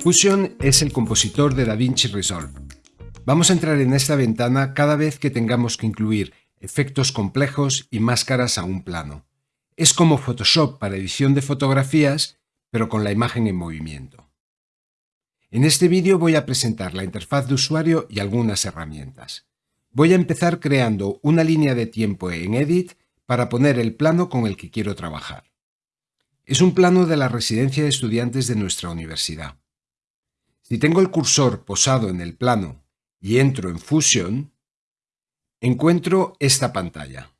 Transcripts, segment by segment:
Fusion es el compositor de DaVinci Resolve. Vamos a entrar en esta ventana cada vez que tengamos que incluir efectos complejos y máscaras a un plano. Es como Photoshop para edición de fotografías, pero con la imagen en movimiento. En este vídeo voy a presentar la interfaz de usuario y algunas herramientas. Voy a empezar creando una línea de tiempo en Edit para poner el plano con el que quiero trabajar. Es un plano de la residencia de estudiantes de nuestra universidad. Si tengo el cursor posado en el plano y entro en Fusion, encuentro esta pantalla.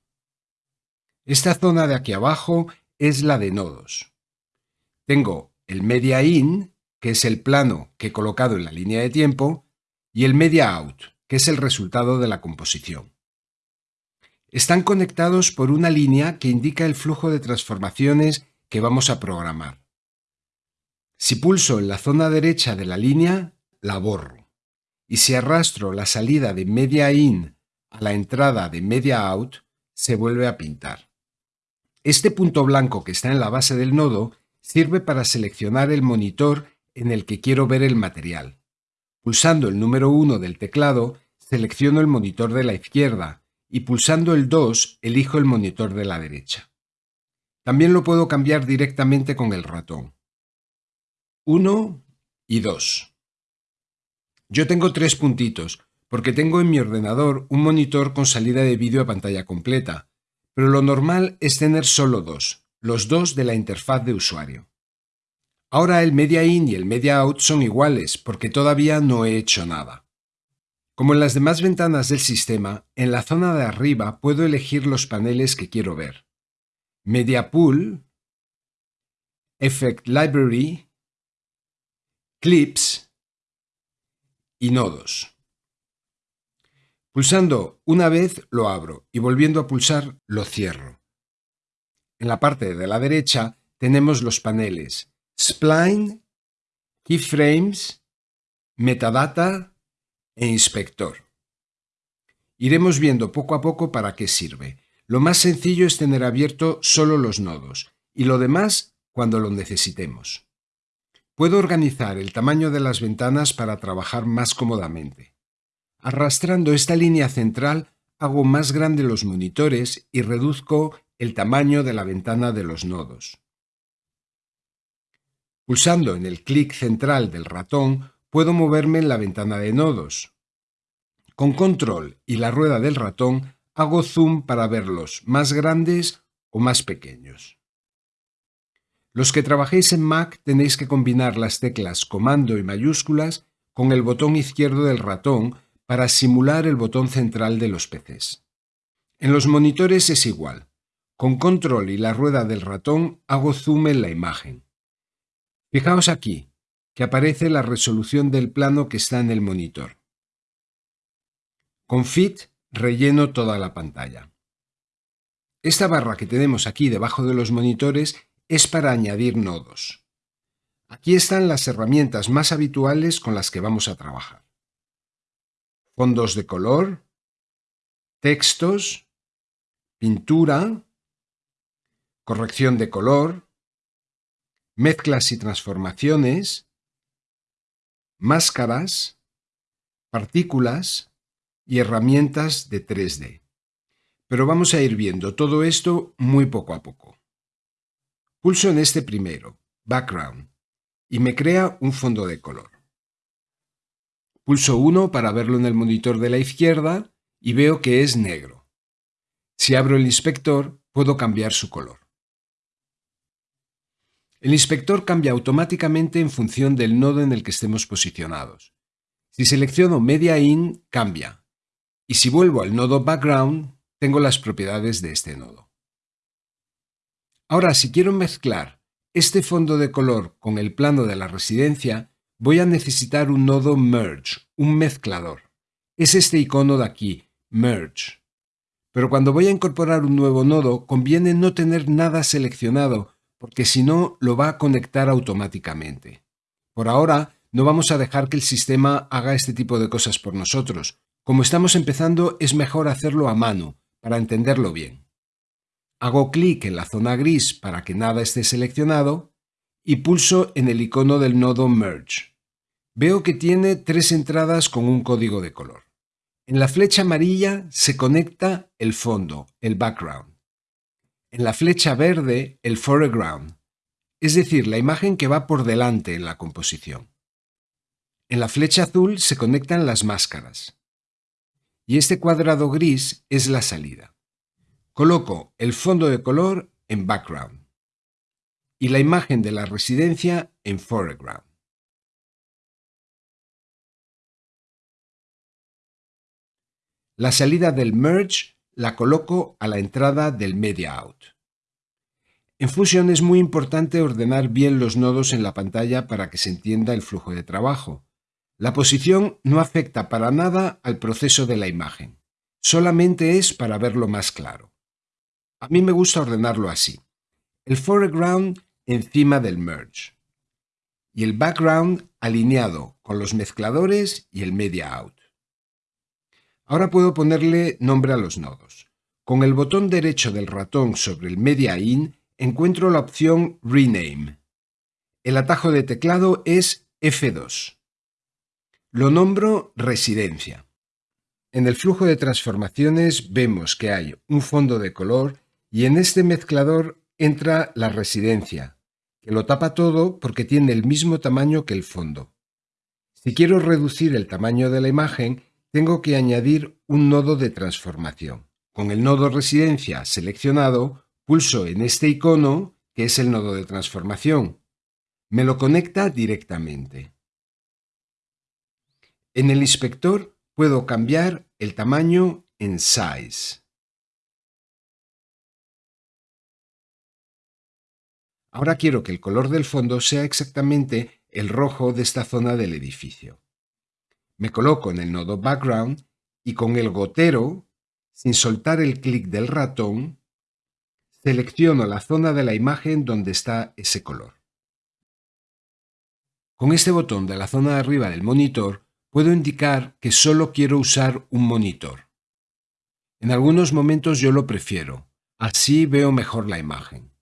Esta zona de aquí abajo es la de nodos. Tengo el Media In, que es el plano que he colocado en la línea de tiempo, y el Media Out, que es el resultado de la composición. Están conectados por una línea que indica el flujo de transformaciones que vamos a programar. Si pulso en la zona derecha de la línea, la borro. Y si arrastro la salida de Media In a la entrada de Media Out, se vuelve a pintar. Este punto blanco que está en la base del nodo sirve para seleccionar el monitor en el que quiero ver el material. Pulsando el número 1 del teclado, selecciono el monitor de la izquierda y pulsando el 2 elijo el monitor de la derecha. También lo puedo cambiar directamente con el ratón. 1 y 2. Yo tengo tres puntitos, porque tengo en mi ordenador un monitor con salida de vídeo a pantalla completa, pero lo normal es tener solo dos, los dos de la interfaz de usuario. Ahora el Media In y el Media Out son iguales porque todavía no he hecho nada. Como en las demás ventanas del sistema, en la zona de arriba puedo elegir los paneles que quiero ver. Media Pool, Effect Library, Clips y Nodos. Pulsando una vez lo abro y volviendo a pulsar lo cierro. En la parte de la derecha tenemos los paneles spline, keyframes, metadata e inspector. Iremos viendo poco a poco para qué sirve. Lo más sencillo es tener abierto solo los nodos y lo demás cuando lo necesitemos. Puedo organizar el tamaño de las ventanas para trabajar más cómodamente. Arrastrando esta línea central hago más grande los monitores y reduzco el tamaño de la ventana de los nodos. Pulsando en el clic central del ratón puedo moverme en la ventana de nodos. Con control y la rueda del ratón hago zoom para verlos más grandes o más pequeños. Los que trabajéis en Mac tenéis que combinar las teclas comando y mayúsculas con el botón izquierdo del ratón para simular el botón central de los PCs. En los monitores es igual. Con control y la rueda del ratón hago zoom en la imagen. Fijaos aquí, que aparece la resolución del plano que está en el monitor. Con Fit relleno toda la pantalla. Esta barra que tenemos aquí debajo de los monitores es para añadir nodos. Aquí están las herramientas más habituales con las que vamos a trabajar. Fondos de color, textos, pintura, corrección de color, mezclas y transformaciones, máscaras, partículas y herramientas de 3D. Pero vamos a ir viendo todo esto muy poco a poco. Pulso en este primero, Background, y me crea un fondo de color. Pulso 1 para verlo en el monitor de la izquierda y veo que es negro. Si abro el inspector, puedo cambiar su color. El inspector cambia automáticamente en función del nodo en el que estemos posicionados. Si selecciono Media In, cambia. Y si vuelvo al nodo Background, tengo las propiedades de este nodo. Ahora, si quiero mezclar este fondo de color con el plano de la residencia, voy a necesitar un nodo Merge, un mezclador. Es este icono de aquí, Merge. Pero cuando voy a incorporar un nuevo nodo, conviene no tener nada seleccionado porque si no lo va a conectar automáticamente. Por ahora, no vamos a dejar que el sistema haga este tipo de cosas por nosotros. Como estamos empezando, es mejor hacerlo a mano, para entenderlo bien. Hago clic en la zona gris para que nada esté seleccionado y pulso en el icono del nodo Merge. Veo que tiene tres entradas con un código de color. En la flecha amarilla se conecta el fondo, el background. En la flecha verde, el foreground, es decir, la imagen que va por delante en la composición. En la flecha azul se conectan las máscaras. Y este cuadrado gris es la salida. Coloco el fondo de color en background y la imagen de la residencia en foreground. La salida del merge la coloco a la entrada del media out. En Fusion es muy importante ordenar bien los nodos en la pantalla para que se entienda el flujo de trabajo. La posición no afecta para nada al proceso de la imagen, solamente es para verlo más claro. A mí me gusta ordenarlo así. El foreground encima del merge y el background alineado con los mezcladores y el media out. Ahora puedo ponerle nombre a los nodos. Con el botón derecho del ratón sobre el Media In encuentro la opción Rename. El atajo de teclado es F2. Lo nombro Residencia. En el flujo de transformaciones vemos que hay un fondo de color y en este mezclador entra la residencia, que lo tapa todo porque tiene el mismo tamaño que el fondo. Si quiero reducir el tamaño de la imagen, tengo que añadir un nodo de transformación. Con el nodo residencia seleccionado, pulso en este icono, que es el nodo de transformación. Me lo conecta directamente. En el inspector puedo cambiar el tamaño en Size. Ahora quiero que el color del fondo sea exactamente el rojo de esta zona del edificio. Me coloco en el nodo Background y con el gotero, sin soltar el clic del ratón, selecciono la zona de la imagen donde está ese color. Con este botón de la zona de arriba del monitor puedo indicar que solo quiero usar un monitor. En algunos momentos yo lo prefiero, así veo mejor la imagen.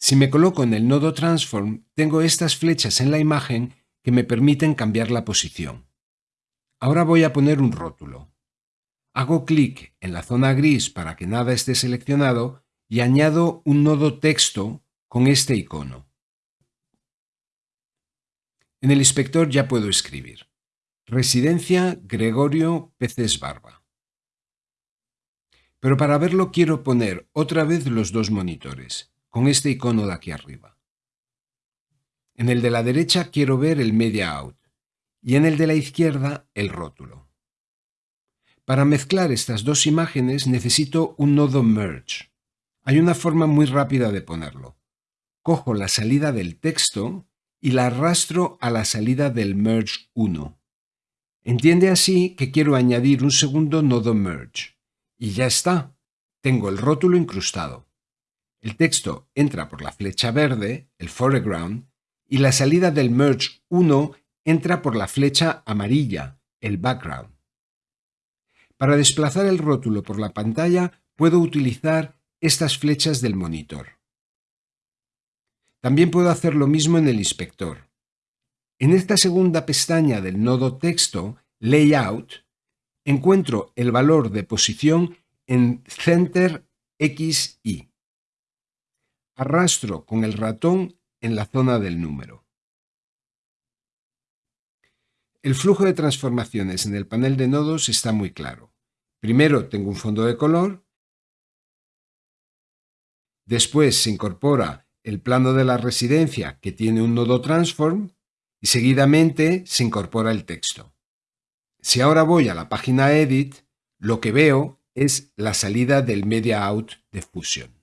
Si me coloco en el nodo Transform, tengo estas flechas en la imagen que me permiten cambiar la posición. Ahora voy a poner un rótulo. Hago clic en la zona gris para que nada esté seleccionado y añado un nodo texto con este icono. En el inspector ya puedo escribir. Residencia Gregorio Peces Barba. Pero para verlo quiero poner otra vez los dos monitores, con este icono de aquí arriba. En el de la derecha quiero ver el media out y en el de la izquierda el rótulo. Para mezclar estas dos imágenes necesito un nodo merge. Hay una forma muy rápida de ponerlo. Cojo la salida del texto y la arrastro a la salida del merge 1. Entiende así que quiero añadir un segundo nodo merge. Y ya está. Tengo el rótulo incrustado. El texto entra por la flecha verde, el foreground, y la salida del merge 1 entra por la flecha amarilla, el background. Para desplazar el rótulo por la pantalla puedo utilizar estas flechas del monitor. También puedo hacer lo mismo en el inspector. En esta segunda pestaña del nodo texto, Layout, encuentro el valor de posición en Center XY. Arrastro con el ratón en la zona del número. El flujo de transformaciones en el panel de nodos está muy claro. Primero tengo un fondo de color, después se incorpora el plano de la residencia que tiene un nodo transform y seguidamente se incorpora el texto. Si ahora voy a la página Edit, lo que veo es la salida del Media Out de Fusion.